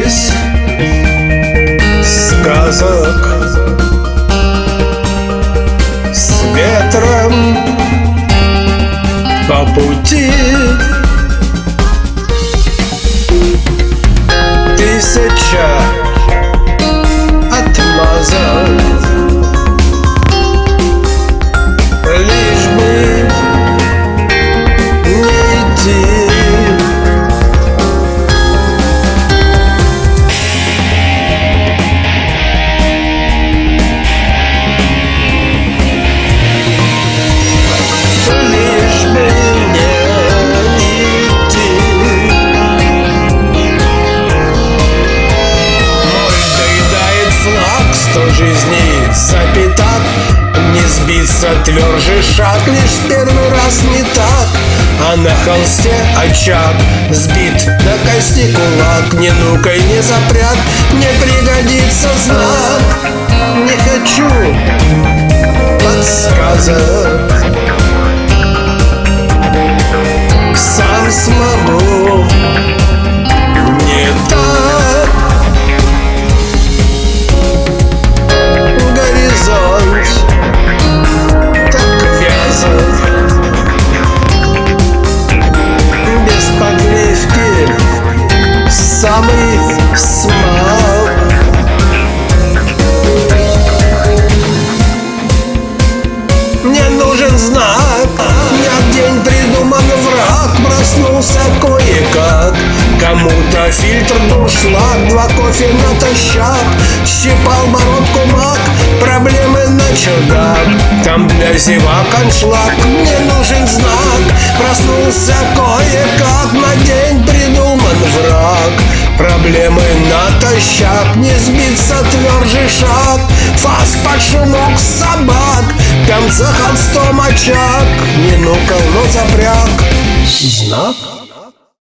из сказок. С ветром по пути. Тысяча Сто жизней за пятак Не сбиться тверже шаг Лишь первый раз не так. А на холсте очаг Сбит на кости кулак. Не ну-ка и не запрят Не пригодится знак. Не хочу подсказок Проснулся кое-как. Кому-то фильтр дуршлаг Два кофе натощак. Щипал бородку маг Проблемы на чердак. Там для зевак аншлаг Мне нужен знак. Проснулся кое-как На день придуман враг Проблемы натощак Не сбиться тверже шаг. Фас под шумок собак Там за холстом очаг Не ну-ка, но запряг. Знак